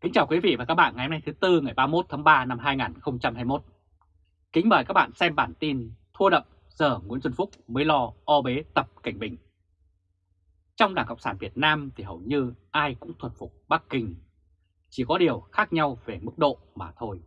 Kính chào quý vị và các bạn ngày hôm nay thứ Tư ngày 31 tháng 3 năm 2021. Kính mời các bạn xem bản tin thua đậm giờ Nguyễn Xuân Phúc mới lo o bế tập cảnh bình. Trong Đảng Cộng sản Việt Nam thì hầu như ai cũng thuần phục Bắc Kinh, chỉ có điều khác nhau về mức độ mà thôi.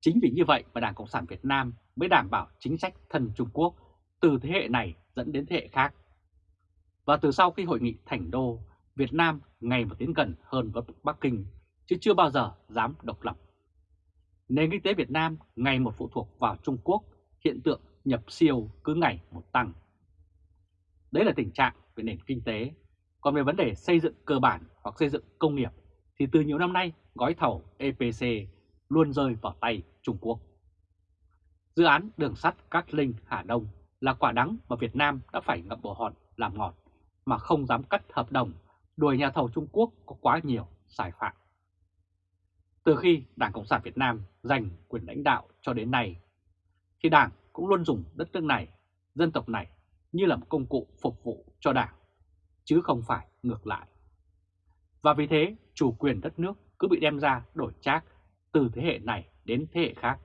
Chính vì như vậy mà Đảng Cộng sản Việt Nam mới đảm bảo chính sách thân Trung Quốc từ thế hệ này dẫn đến thế hệ khác. Và từ sau khi hội nghị Thành Đô Việt Nam ngày một tiến gần hơn với Bắc Kinh, chứ chưa bao giờ dám độc lập. Nền kinh tế Việt Nam ngày một phụ thuộc vào Trung Quốc, hiện tượng nhập siêu cứ ngày một tăng. Đấy là tình trạng về nền kinh tế. Còn về vấn đề xây dựng cơ bản hoặc xây dựng công nghiệp, thì từ nhiều năm nay gói thầu EPC luôn rơi vào tay Trung Quốc. Dự án đường sắt Cát Linh Hà Đông là quả đắng mà Việt Nam đã phải ngậm bồ hòn làm ngọt mà không dám cắt hợp đồng đuổi nhà thầu Trung Quốc có quá nhiều sai phạm. Từ khi Đảng Cộng sản Việt Nam giành quyền lãnh đạo cho đến nay, thì Đảng cũng luôn dùng đất nước này, dân tộc này như là một công cụ phục vụ cho Đảng, chứ không phải ngược lại. Và vì thế, chủ quyền đất nước cứ bị đem ra đổi trác từ thế hệ này đến thế hệ khác.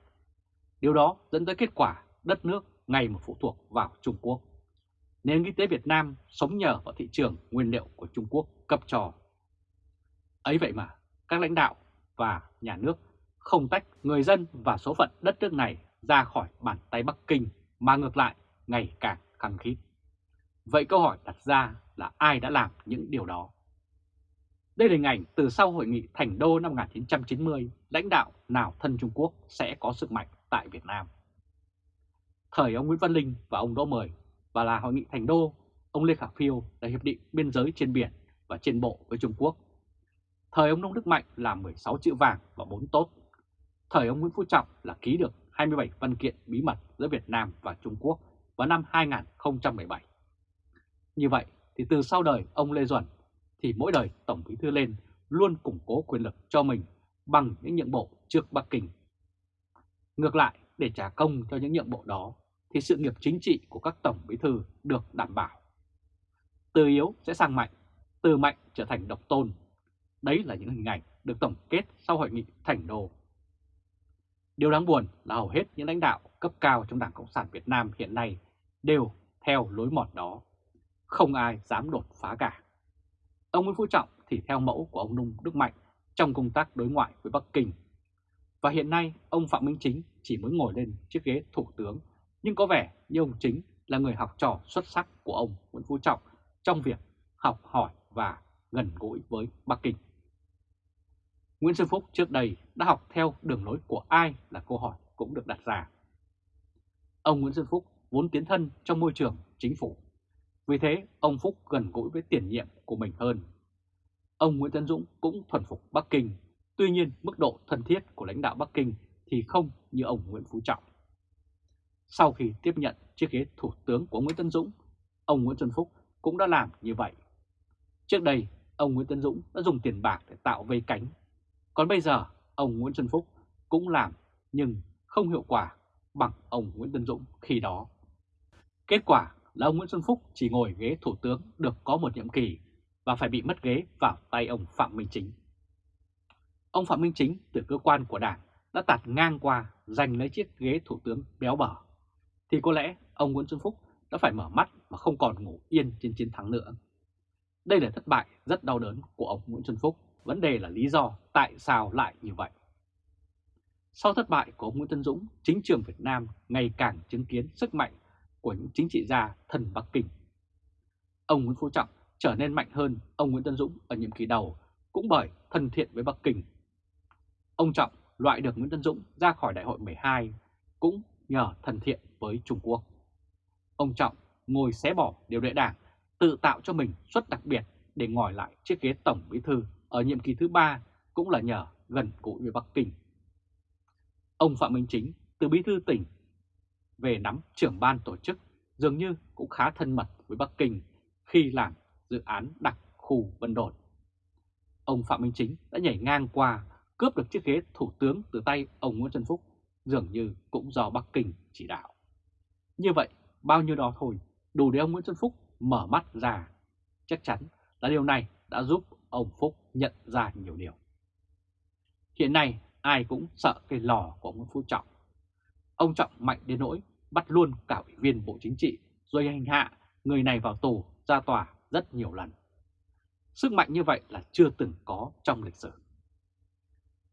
Điều đó dẫn tới kết quả đất nước ngày một phụ thuộc vào Trung Quốc. Nền kinh tế Việt Nam sống nhờ vào thị trường nguyên liệu của Trung Quốc cấp trò Ấy vậy mà, các lãnh đạo và nhà nước không tách người dân và số phận đất nước này ra khỏi bàn tay Bắc Kinh mà ngược lại ngày càng khăng khít. Vậy câu hỏi đặt ra là ai đã làm những điều đó? Đây là hình ảnh từ sau hội nghị Thành Đô năm 1990, lãnh đạo nào thân Trung Quốc sẽ có sức mạnh tại Việt Nam. Thời ông Nguyễn Văn Linh và ông Đỗ Mười và là hội nghị Thành Đô, ông Lê Khả Phiêu là hiệp định biên giới trên biển và trên bộ với Trung Quốc. Thời ông Nông Đức Mạnh là 16 chữ vàng và 4 tốt. Thời ông Nguyễn Phú Trọng là ký được 27 văn kiện bí mật giữa Việt Nam và Trung Quốc vào năm 2017. Như vậy thì từ sau đời ông Lê Duẩn thì mỗi đời Tổng Bí Thư lên luôn củng cố quyền lực cho mình bằng những nhượng bộ trước Bắc Kinh. Ngược lại, để trả công cho những nhượng bộ đó thì sự nghiệp chính trị của các Tổng Bí Thư được đảm bảo. Từ yếu sẽ sang mạnh, từ mạnh trở thành độc tôn. Đấy là những hình ảnh được tổng kết sau hội nghị Thành Đô. Điều đáng buồn là hầu hết những lãnh đạo cấp cao trong Đảng Cộng sản Việt Nam hiện nay đều theo lối mòn đó. Không ai dám đột phá cả. Ông Nguyễn Phú Trọng thì theo mẫu của ông Nung Đức Mạnh trong công tác đối ngoại với Bắc Kinh. Và hiện nay ông Phạm Minh Chính chỉ mới ngồi lên chiếc ghế thủ tướng, nhưng có vẻ như ông Chính là người học trò xuất sắc của ông Nguyễn Phú Trọng trong việc học hỏi và gần gũi với Bắc Kinh. Nguyễn Xuân Phúc trước đây đã học theo đường lối của ai là câu hỏi cũng được đặt ra. Ông Nguyễn Xuân Phúc vốn tiến thân trong môi trường chính phủ. Vì thế, ông Phúc gần gũi với tiền nhiệm của mình hơn. Ông Nguyễn Tấn Dũng cũng thuần phục Bắc Kinh, tuy nhiên mức độ thân thiết của lãnh đạo Bắc Kinh thì không như ông Nguyễn Phú Trọng. Sau khi tiếp nhận chiếc ghế thủ tướng của Nguyễn Tân Dũng, ông Nguyễn Xuân Phúc cũng đã làm như vậy. Trước đây, ông Nguyễn Tân Dũng đã dùng tiền bạc để tạo vây cánh. Còn bây giờ, ông Nguyễn Xuân Phúc cũng làm nhưng không hiệu quả bằng ông Nguyễn Tân Dũng khi đó. Kết quả là ông Nguyễn Xuân Phúc chỉ ngồi ghế thủ tướng được có một nhiệm kỳ và phải bị mất ghế vào tay ông Phạm Minh Chính. Ông Phạm Minh Chính từ cơ quan của Đảng đã tạt ngang qua giành lấy chiếc ghế thủ tướng béo bở, thì có lẽ ông Nguyễn Xuân Phúc đã phải mở mắt mà không còn ngủ yên trên chiến thắng nữa. Đây là thất bại rất đau đớn của ông Nguyễn Xuân Phúc, vấn đề là lý do tại sao lại như vậy. Sau thất bại của ông Nguyễn Tân Dũng, chính trường Việt Nam ngày càng chứng kiến sức mạnh của những chính trị gia thần Bắc Kinh. Ông Nguyễn Phú Trọng trở nên mạnh hơn ông Nguyễn Tân Dũng ở nhiệm kỳ đầu cũng bởi thân thiện với Bắc Kinh. Ông Trọng loại được Nguyễn Tân Dũng ra khỏi đại hội 12 cũng nhờ thân thiện với Trung Quốc. Ông Trọng ngồi xé bỏ điều lệ đảng, tự tạo cho mình suất đặc biệt để ngồi lại chiếc ghế tổng bí thư ở nhiệm kỳ thứ ba cũng là nhờ gần gũi với Bắc Kinh. Ông Phạm Minh Chính từ bí thư tỉnh về nắm trưởng ban tổ chức dường như cũng khá thân mật với Bắc Kinh khi làm dự án đặc khu Vân Đồn. Ông Phạm Minh Chính đã nhảy ngang qua cướp được chiếc ghế thủ tướng từ tay ông Nguyễn Xuân Phúc dường như cũng do Bắc Kinh chỉ đạo. Như vậy, bao nhiêu đó thôi, đủ để ông Nguyễn Xuân Phúc mở mắt ra. Chắc chắn là điều này đã giúp ông Phúc nhận ra nhiều điều. Hiện nay ai cũng sợ cái lò của ông Nguyễn Phú Trọng. Ông Trọng mạnh đến nỗi bắt luôn cả ủy viên Bộ Chính trị rồi hành hạ người này vào tù ra tòa rất nhiều lần. Sức mạnh như vậy là chưa từng có trong lịch sử.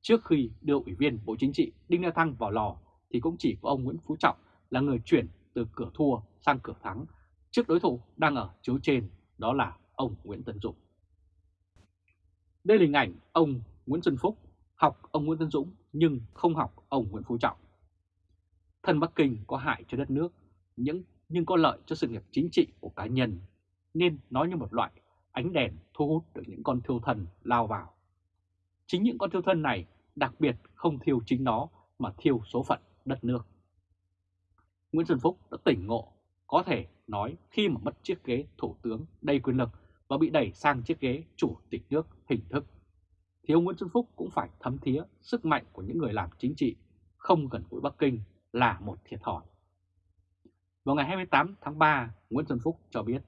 Trước khi đưa Ủy viên Bộ Chính trị Đinh La Thăng vào lò, thì cũng chỉ có ông Nguyễn Phú Trọng là người chuyển từ cửa thua sang cửa thắng trước đối thủ đang ở chiếu trên, đó là ông Nguyễn Tân Dũng. Đây là hình ảnh ông Nguyễn Xuân Phúc, học ông Nguyễn Tân Dũng nhưng không học ông Nguyễn Phú Trọng. Thân Bắc Kinh có hại cho đất nước, những, nhưng có lợi cho sự nghiệp chính trị của cá nhân, nên nói như một loại ánh đèn thu hút được những con thiêu thần lao vào. Chính những con thiêu thân này đặc biệt không thiêu chính nó mà thiêu số phận đất nước. Nguyễn Xuân Phúc đã tỉnh ngộ, có thể nói khi mà mất chiếc ghế thủ tướng đầy quyền lực và bị đẩy sang chiếc ghế chủ tịch nước hình thức, thì ông Nguyễn Xuân Phúc cũng phải thấm thía sức mạnh của những người làm chính trị không gần gũi Bắc Kinh là một thiệt thòi. Vào ngày 28 tháng 3, Nguyễn Xuân Phúc cho biết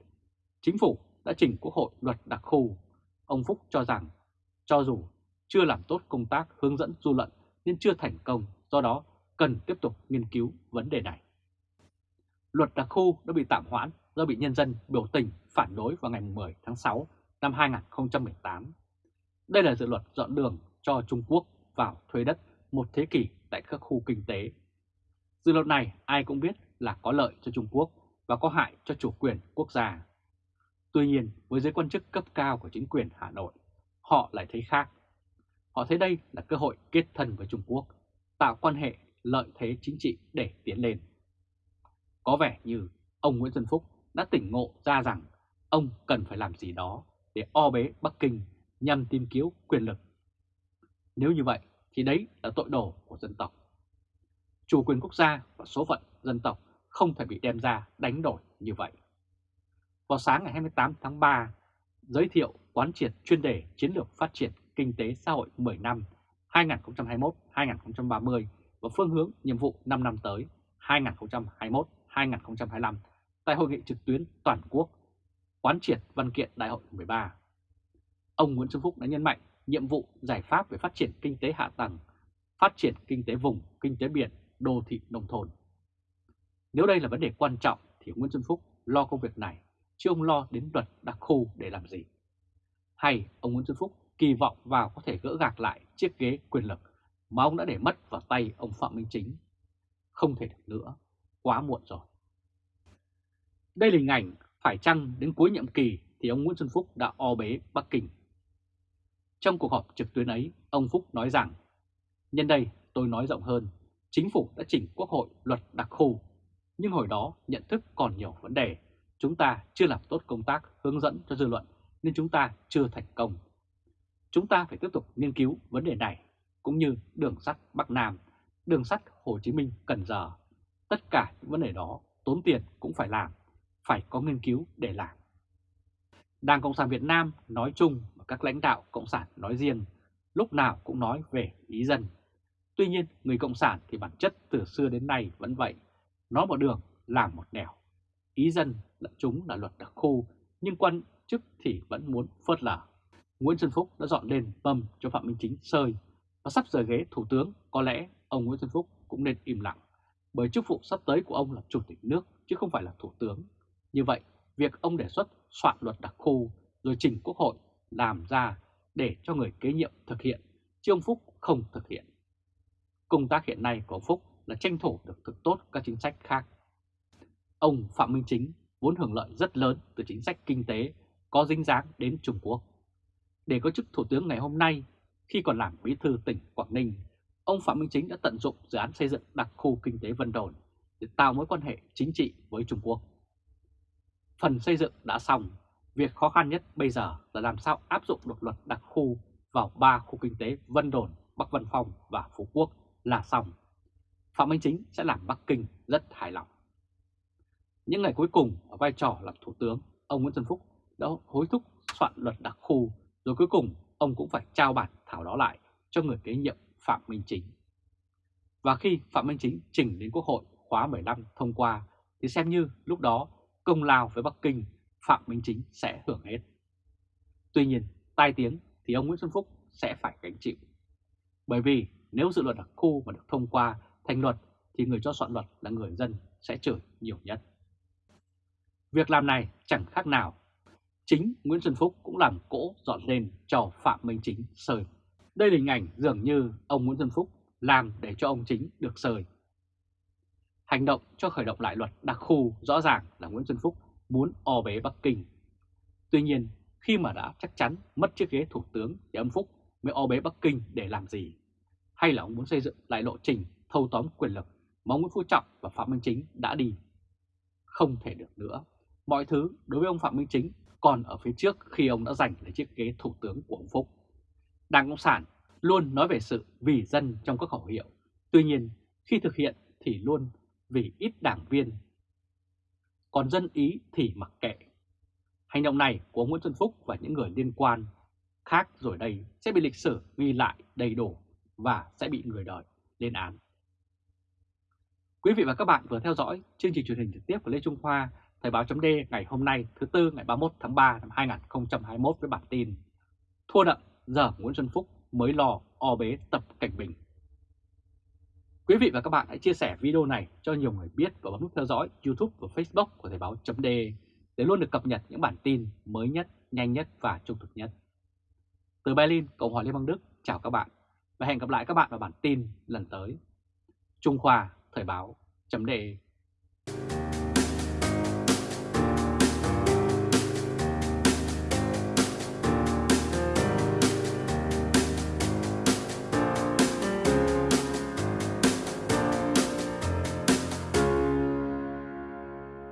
chính phủ đã trình Quốc hội luật đặc khu. Ông Phúc cho rằng cho dù chưa làm tốt công tác hướng dẫn dư luận nên chưa thành công, do đó cần tiếp tục nghiên cứu vấn đề này. Luật đặc khu đã bị tạm hoãn do bị nhân dân biểu tình phản đối vào ngày 10 tháng 6 năm 2018. Đây là dự luật dọn đường cho Trung Quốc vào thuê đất một thế kỷ tại các khu kinh tế. Dự luật này ai cũng biết là có lợi cho Trung Quốc và có hại cho chủ quyền quốc gia. Tuy nhiên, với giới quan chức cấp cao của chính quyền Hà Nội, họ lại thấy khác. Họ thấy đây là cơ hội kết thân với Trung Quốc, tạo quan hệ lợi thế chính trị để tiến lên. Có vẻ như ông Nguyễn Xuân Phúc đã tỉnh ngộ ra rằng ông cần phải làm gì đó để o bế Bắc Kinh nhằm tìm kiếm quyền lực. Nếu như vậy thì đấy là tội đồ của dân tộc. Chủ quyền quốc gia và số phận dân tộc không thể bị đem ra đánh đổi như vậy. Vào sáng ngày 28 tháng 3, giới thiệu quán triệt chuyên đề chiến lược phát triển kinh tế xã hội 10 năm 2021-2030 và phương hướng nhiệm vụ 5 năm tới 2021-2025 tại hội nghị trực tuyến toàn quốc quán triệt văn kiện đại hội 13. Ông Nguyễn Xuân Phúc đã nhấn mạnh nhiệm vụ giải pháp về phát triển kinh tế hạ tầng, phát triển kinh tế vùng, kinh tế biển, đô thị nông thôn. Nếu đây là vấn đề quan trọng thì Nguyễn Xuân Phúc lo công việc này, chứ ông lo đến luật đặc khu để làm gì. Hay ông Nguyễn Xuân Phúc kỳ vọng vào có thể gỡ gạc lại chiếc ghế quyền lực mà ông đã để mất vào tay ông Phạm Minh Chính. Không thể được nữa, quá muộn rồi. Đây là hình ảnh phải chăng đến cuối nhiệm kỳ thì ông Nguyễn Xuân Phúc đã o bế Bắc Kinh. Trong cuộc họp trực tuyến ấy, ông Phúc nói rằng, nhân đây tôi nói rộng hơn, chính phủ đã chỉnh quốc hội luật đặc khu, nhưng hồi đó nhận thức còn nhiều vấn đề, chúng ta chưa làm tốt công tác hướng dẫn cho dư luận nên chúng ta chưa thành công. Chúng ta phải tiếp tục nghiên cứu vấn đề này, cũng như đường sắt Bắc Nam, đường sắt Hồ Chí Minh Cần Giờ. Tất cả những vấn đề đó tốn tiền cũng phải làm, phải có nghiên cứu để làm. Đảng Cộng sản Việt Nam nói chung và các lãnh đạo Cộng sản nói riêng lúc nào cũng nói về ý dân. Tuy nhiên, người Cộng sản thì bản chất từ xưa đến nay vẫn vậy, nói một đường làm một nẻo. Ý dân là chúng là luật đặc khu, nhưng quan chức thì vẫn muốn phớt lờ. Nguyễn Xuân Phúc đã dọn lên mâm cho Phạm Minh Chính sơi và sắp rời ghế Thủ tướng có lẽ ông Nguyễn Xuân Phúc cũng nên im lặng bởi chức vụ sắp tới của ông là Chủ tịch nước chứ không phải là Thủ tướng. Như vậy, việc ông đề xuất soạn luật đặc khu rồi trình Quốc hội làm ra để cho người kế nhiệm thực hiện, chứ ông Phúc không thực hiện. Công tác hiện nay của ông Phúc là tranh thủ được thực tốt các chính sách khác. Ông Phạm Minh Chính vốn hưởng lợi rất lớn từ chính sách kinh tế có dính dáng đến Trung Quốc. Để có chức Thủ tướng ngày hôm nay, khi còn làm bí thư tỉnh Quảng Ninh, ông Phạm Minh Chính đã tận dụng dự án xây dựng đặc khu kinh tế Vân Đồn để tạo mối quan hệ chính trị với Trung Quốc. Phần xây dựng đã xong, việc khó khăn nhất bây giờ là làm sao áp dụng được luật đặc khu vào ba khu kinh tế Vân Đồn, Bắc Vân Phong và Phú Quốc là xong. Phạm Minh Chính sẽ làm Bắc Kinh rất hài lòng. Những ngày cuối cùng ở vai trò làm Thủ tướng, ông Nguyễn Xuân Phúc đã hối thúc soạn luật đặc khu, rồi cuối cùng ông cũng phải trao bản thảo đó lại cho người kế nhiệm Phạm Minh Chính. Và khi Phạm Minh Chính trình đến Quốc hội khóa 15 thông qua, thì xem như lúc đó công lao với Bắc Kinh, Phạm Minh Chính sẽ hưởng hết. Tuy nhiên, tai tiếng thì ông Nguyễn Xuân Phúc sẽ phải gánh chịu. Bởi vì nếu dự luật đặc khu mà được thông qua thành luật thì người cho soạn luật là người dân sẽ chửi nhiều nhất. Việc làm này chẳng khác nào. Chính Nguyễn Xuân Phúc cũng làm cỗ dọn lên cho Phạm Minh Chính sơi. Đây là hình ảnh dường như ông Nguyễn Xuân Phúc làm để cho ông Chính được sơi. Hành động cho khởi động lại luật đặc khu rõ ràng là Nguyễn Xuân Phúc muốn o bế Bắc Kinh. Tuy nhiên, khi mà đã chắc chắn mất chiếc ghế thủ tướng thì ông Phúc mới o bế Bắc Kinh để làm gì? Hay là ông muốn xây dựng lại lộ trình thâu tóm quyền lực mà ông Nguyễn Phú Trọng và Phạm Minh Chính đã đi? Không thể được nữa. Mọi thứ đối với ông Phạm Minh Chính còn ở phía trước khi ông đã giành lấy chiếc ghế thủ tướng của ông Phúc. Đảng Cộng sản luôn nói về sự vì dân trong các khẩu hiệu. Tuy nhiên, khi thực hiện thì luôn vì ít đảng viên. Còn dân ý thì mặc kệ. Hành động này của Nguyễn Xuân Phúc và những người liên quan khác rồi đây sẽ bị lịch sử ghi lại đầy đủ và sẽ bị người đời lên án. Quý vị và các bạn vừa theo dõi chương trình truyền hình trực tiếp của Lê Trung Khoa, Thời báo chấm ngày hôm nay thứ Tư ngày 31 tháng 3 năm 2021 với bản tin Thua đậm giờ Nguyễn Xuân Phúc mới lò o bế tập cảnh bình. Quý vị và các bạn hãy chia sẻ video này cho nhiều người biết và bấm nút theo dõi YouTube và Facebook của Thời báo chấm để luôn được cập nhật những bản tin mới nhất, nhanh nhất và trung thực nhất. Từ Berlin, Cộng hòa Liên bang Đức, chào các bạn và hẹn gặp lại các bạn vào bản tin lần tới. Trung Khoa Thời báo chấm